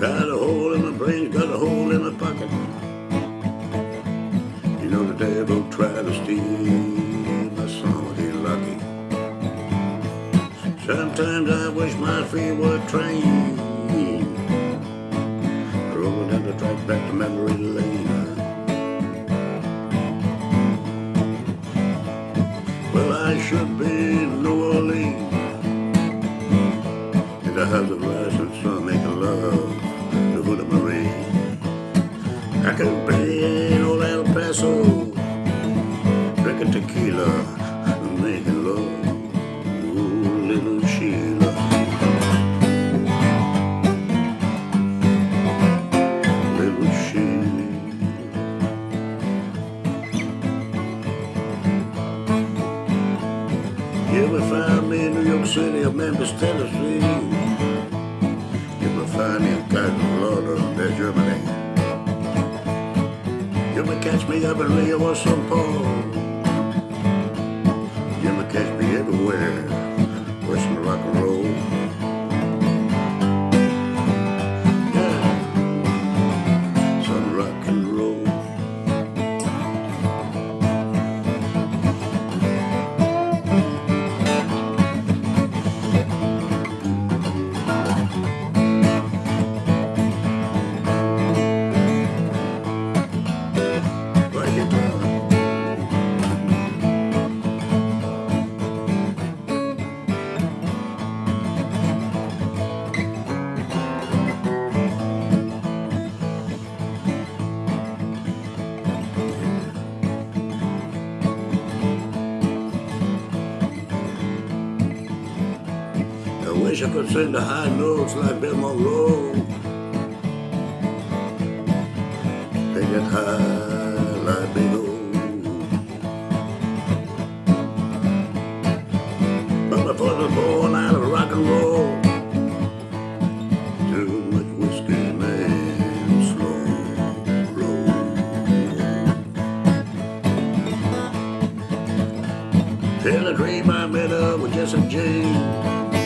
Got a hole in my brain, got a hole in my pocket. You know the devil tried to steal my soul, he's lucky. Sometimes I wish my feet were trained. I'm down the track back to memory lane. Well, I should be in New Orleans in the house of rising sun. I could be in old El Paso, drinking tequila, making love, ooh, little Sheila. Little Sheila. You will find me in New York City or Memphis, Tennessee. You will find me in Kaiserslautern, there, Germany. You may catch me up in Rio or St. Paul. I could sing the high notes like Bill Monroe. They get high like Bill O. But before the born out of rock and roll, too much whiskey man slow roll. Till a dream I met up with Jesse James.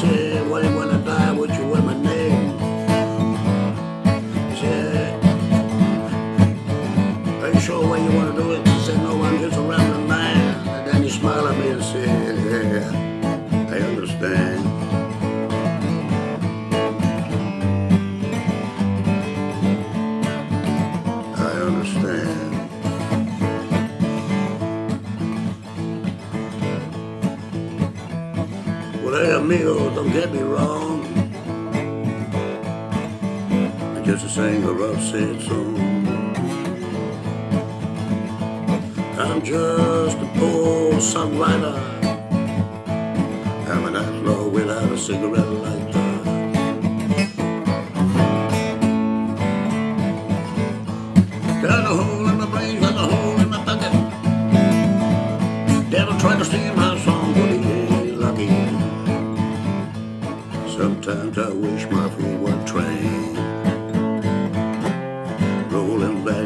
Said, Wayne, when I die, would you wear my name? He said, Are you sure where you want to do it? He said, No, I'm just around the man. And then he smiled at me and said, Yeah, Well, amigo, don't get me wrong. I'm just a singer of sad song. I'm just a poor songwriter. I'm an outlaw without a cigarette lighter. Got a Sometimes I wish my feet were trained. Rolling back